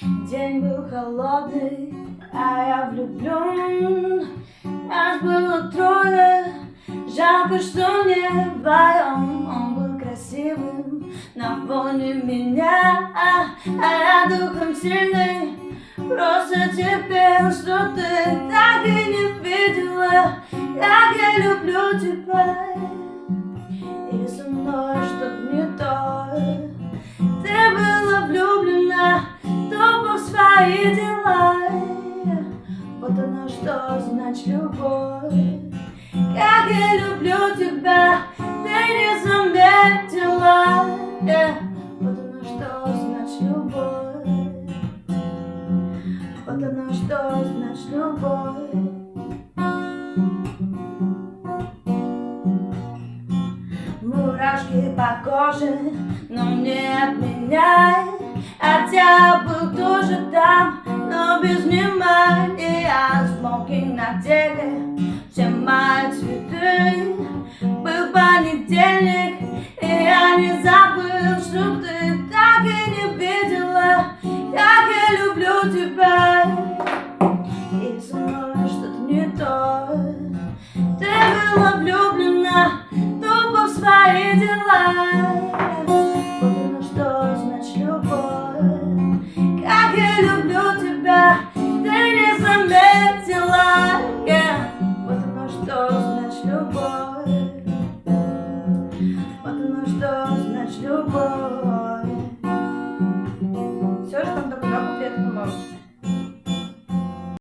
День был холодный, а я влюблен Нас было трое, жалко, что не вдвоем Он был красивым на фоне меня А я духом сильный, просто теперь, что ты так и не видела. Как я люблю тебя свои дела Вот оно что значит любовь. Как я люблю тебя, ты не заметила. Вот оно что значит любовь. Вот оно что значит любовь. Мурашки по коже, но не отменяй без внимания Смоки на теле, сжимают цветы. Был понедельник, и я не забыл, что ты так и не видела. Как я люблю тебя. И со мной что-то не то Ты была влюблена тупо в свои дела. the world